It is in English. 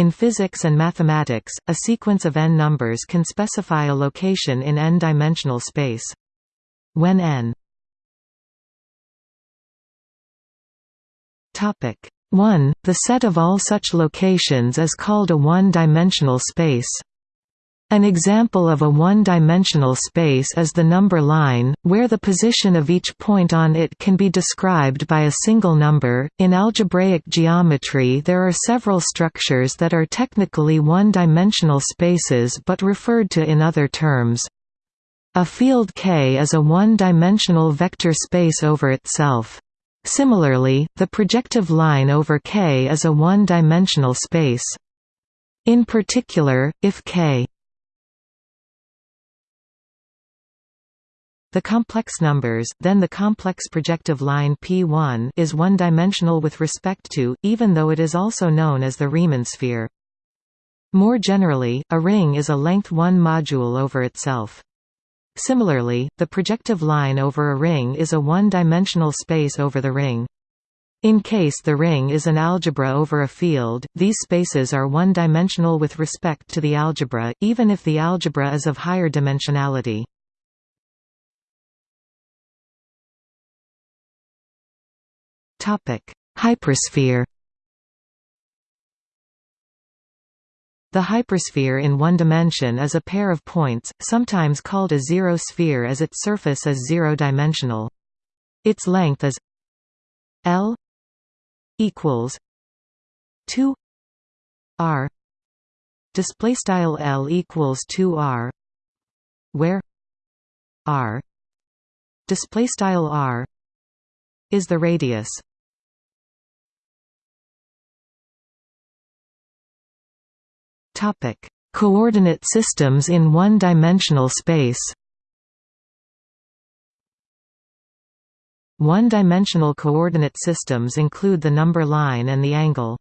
In physics and mathematics, a sequence of n numbers can specify a location in n-dimensional space. When n 1, the set of all such locations is called a one-dimensional space. An example of a one-dimensional space is the number line, where the position of each point on it can be described by a single number. In algebraic geometry, there are several structures that are technically one-dimensional spaces but referred to in other terms. A field K is a one-dimensional vector space over itself. Similarly, the projective line over K is a one-dimensional space. In particular, if K the complex numbers then the complex projective line P1 is one-dimensional with respect to, even though it is also known as the Riemann sphere. More generally, a ring is a length 1 module over itself. Similarly, the projective line over a ring is a one-dimensional space over the ring. In case the ring is an algebra over a field, these spaces are one-dimensional with respect to the algebra, even if the algebra is of higher dimensionality. Topic: Hypersphere. The hypersphere in one dimension is a pair of points, sometimes called a zero sphere as its surface is zero-dimensional. Its length is L equals 2 r display style L equals 2 r where r display style r is the radius Topic: Coordinate systems in one-dimensional space. One-dimensional coordinate systems include the number line and the angle.